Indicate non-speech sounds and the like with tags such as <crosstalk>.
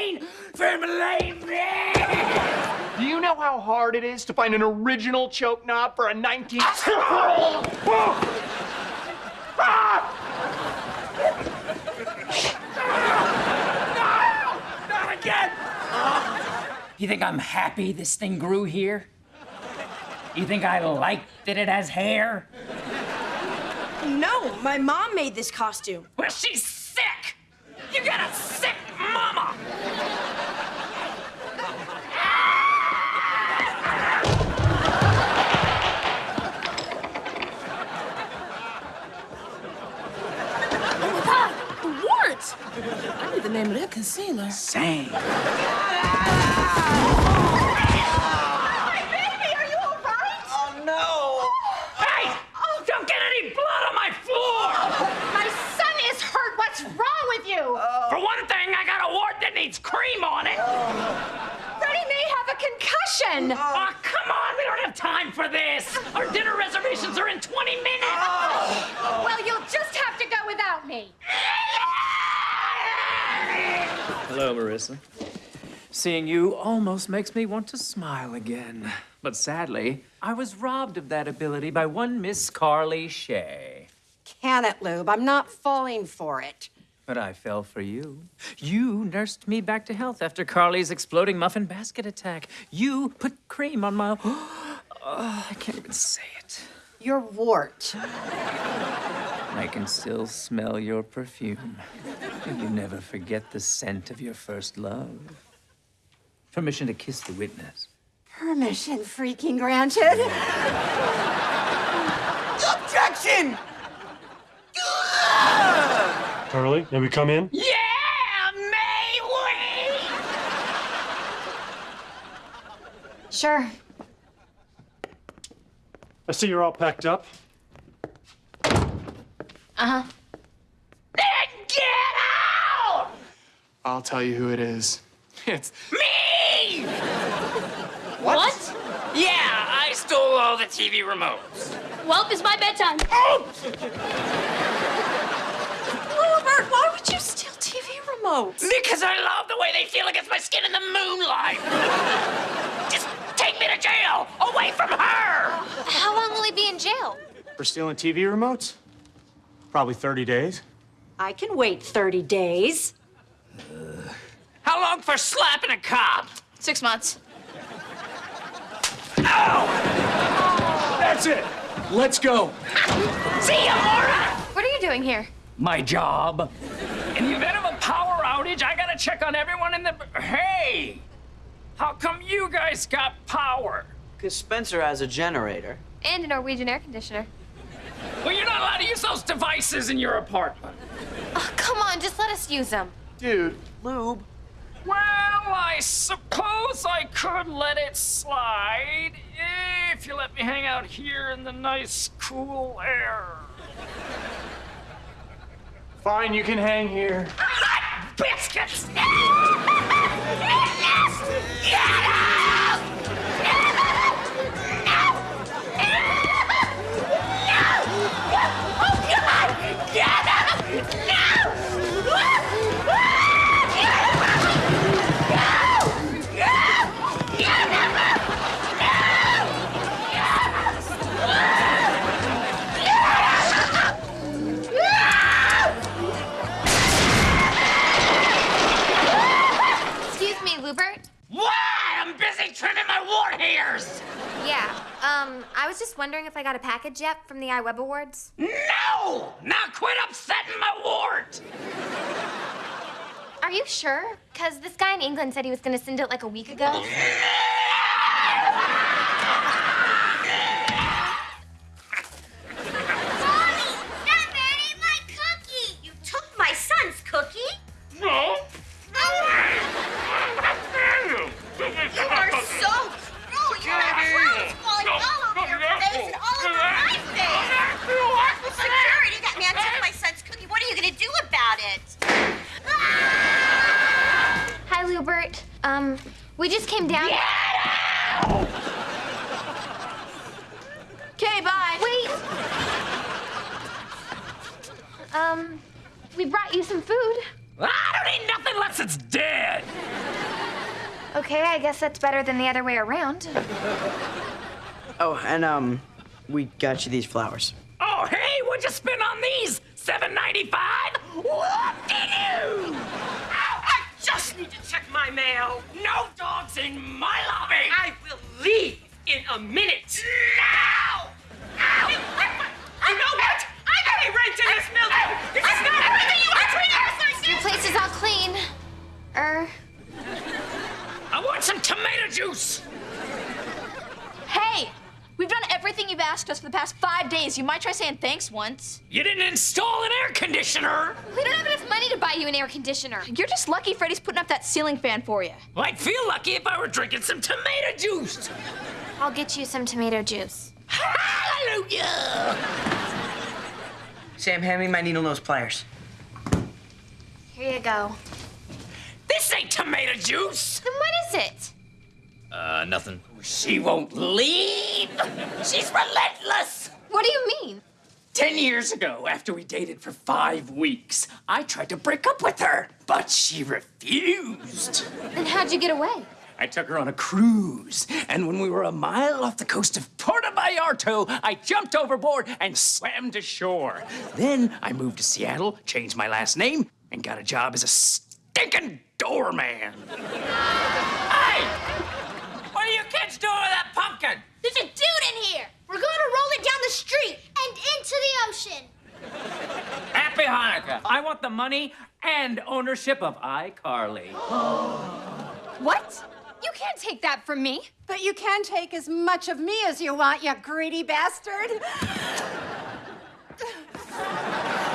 champagne from Lame Do you know how hard it is to find an original choke knob for a 19? <laughs> Not again! You think I'm happy this thing grew here? You think I like that it has hair? No, my mom made this costume. Well, she's sick! You got a sick mama! With you? Oh. For one thing, I got a wart that needs cream on it! Oh, Freddie may have a concussion. Oh, Hello, Marissa. Seeing you almost makes me want to smile again. But sadly, I was robbed of that ability by one Miss Carly Shay. Can it, Lube? I'm not falling for it. But I fell for you. You nursed me back to health after Carly's exploding muffin basket attack. You put cream on my. <gasps> Oh, I can't even say it. Your wart. I can still smell your perfume. You never forget the scent of your first love. Permission to kiss the witness. Permission freaking granted. <laughs> Objection! Carly, may we come in? Yeah! May we? Sure. I see you're all packed up. Uh-huh. Then get out! I'll tell you who it is. <laughs> It's Me! What? Yeah, I stole all the TV remotes. Well, it's my bedtime. Oh! Robert, why would you steal TV remotes? Because I love the way they feel against my skin in the moonlight. Just take me to jail, away from her. How long will he be in jail? For stealing TV remotes? Probably 30 days. I can wait 30 days. Uh. How long for slapping a cop? Six months. Ow! That's it! Let's go! See ya, Maura! What are you doing here? My job. In the event of a power outage, I gotta check on everyone in the. Hey! How come you guys got power? Because Spencer has a generator. And a Norwegian air conditioner. Well, you're not allowed to use those devices in your apartment. Oh, come on, just let us use them. Dude, lube. Well, I suppose I could let it slide if you let me hang out here in the nice, cool air. Fine, you can hang here. Hot biscuits! <laughs> Get out! Was just wondering if I got a package yet from the iWeb Awards. No! Now quit upsetting my wart! Are you sure? Because this guy in England said he was going to send it like a week ago. Just came. Okay, bye. Wait. Um, we brought you some food. I don't eat nothing unless it's dead. Okay, I guess that's better than the other way around. Oh, and um, we got you these flowers. Oh, hey, what'd you spend on these? Seven ninety-five? Whoop-de-doo! I just need to check my mail. No dogs in my lobby. I will leave in a minute. Now! You know what? I pay rent in this building. This is not everything you are treating us like Your place is all clean. Er, I want some tomato juice. Hey, we've done everything you've asked us for the past five days. You might try saying thanks once. You didn't install an air conditioner. we don't have enough money to buy you an air conditioner. You're just lucky Freddie's putting up that ceiling fan for you. Well, I'd feel lucky if I were drinking some tomato juice. I'll get you some tomato juice. Hallelujah! Sam, hand me my needle nose pliers. Here you go. This ain't tomato juice. Then what is it? Uh, nothing. She won't leave. She's relentless. What do you mean? Ten years ago, after we dated for five weeks, I tried to break up with her, but she refused. Then how'd you get away? I took her on a cruise, and when we were a mile off the coast of Puerto Vallarta, I jumped overboard and swam to shore. Then I moved to Seattle, changed my last name, and got a job as a stinking doorman. <laughs> hey! next door to that pumpkin? There's a dude in here. We're going to roll it down the street and into the ocean. Happy Hanukkah. I want the money and ownership of iCarly. <gasps> what? You can't take that from me. But you can take as much of me as you want, you greedy bastard. <laughs>